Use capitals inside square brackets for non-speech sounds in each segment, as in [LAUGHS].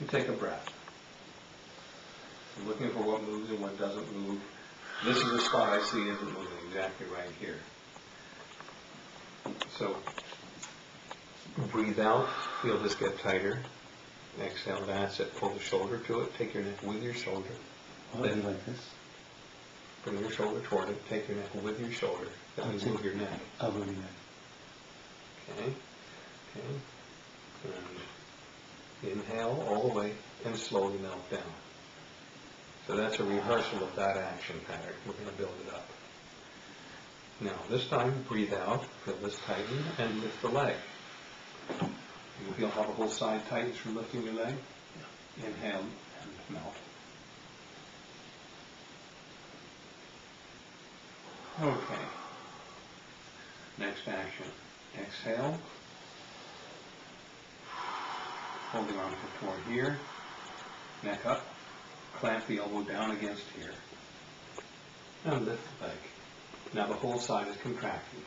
You take a breath. I'm looking for what moves and what doesn't move. This is the spot I see isn't moving, exactly right here. So, breathe out, feel this get tighter. Exhale, that's it, pull the shoulder to it, take your neck with your shoulder. I'll like this. Bring your shoulder toward it, take your neck with your shoulder, that means move your neck. I'll move your neck. Okay, okay. And inhale all the way and slowly melt down. So that's a rehearsal of that action pattern. We're going to build it up. Now, this time, breathe out, feel this tighten, and lift the leg. You feel how the whole side tightens from lifting your leg? Inhale and melt. Okay. Next action. Exhale. Hold the arms toward here. Neck up. Clamp the elbow down against here. And lift the leg. Now the whole side is contracted.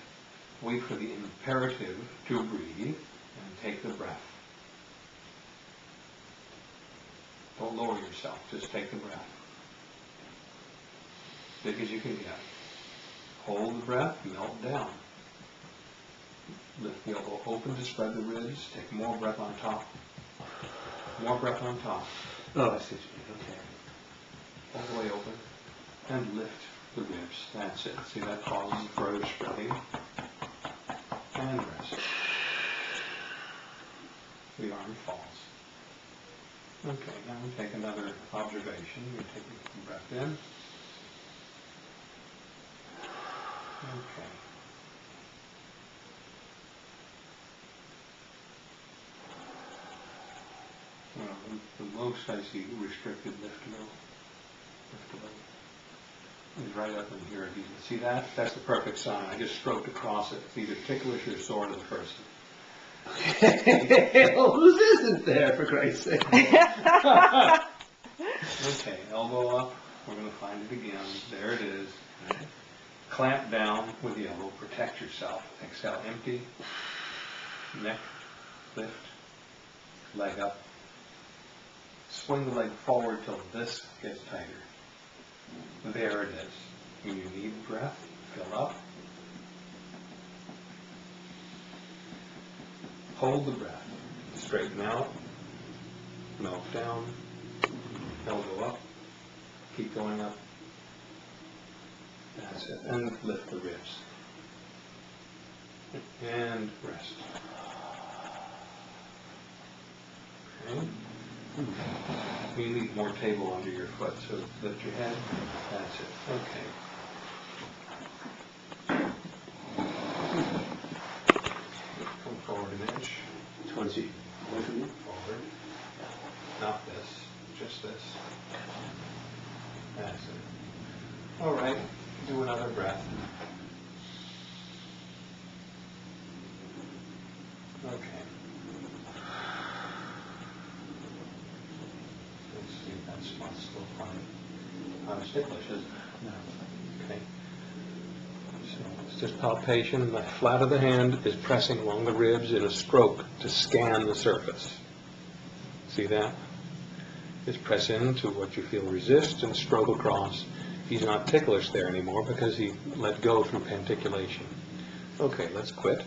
Wait for the imperative to breathe and take the breath. Don't lower yourself, just take the breath. Big as you can get. Hold the breath, melt down. Lift the elbow open to spread the ribs, take more breath on top. More breath on top, Oh, I see what you mean, okay. all the way open, and lift the ribs. That's it. See, that causes the further spreading. And rest. The arm falls. Okay, now we take another observation. You're taking a breath in. Okay. Well, the the most I see restricted lift low. Lift low. Is right up in here. You can see that, that's the perfect sign. I just stroked across it. It's either ticklish or sore to the person. [LAUGHS] well, whose isn't there, for Christ's sake? [LAUGHS] Okay, elbow up. We're gonna find it again. There it is. Clamp down with the elbow. Protect yourself. Exhale, empty. Neck, lift. Leg up. Swing the leg forward till this gets tighter. There it is. When you need breath, fill up. Hold the breath. Straighten out. Melt down. Elbow up. Keep going up. That's it. And lift the ribs. And rest. Okay. You need more table under your foot, so lift your head. That's it. Okay. Come forward an inch. Towards you. Both of you? Forward. Not this, just this. That's it. All right, do another breath. Okay. Let's see if No. Okay. So It's just palpation, the flat of the hand is pressing along the ribs in a stroke to scan the surface. See that? Just press into what you feel resist and stroke across. He's not ticklish there anymore because he let go through pandiculation. Okay, let's quit.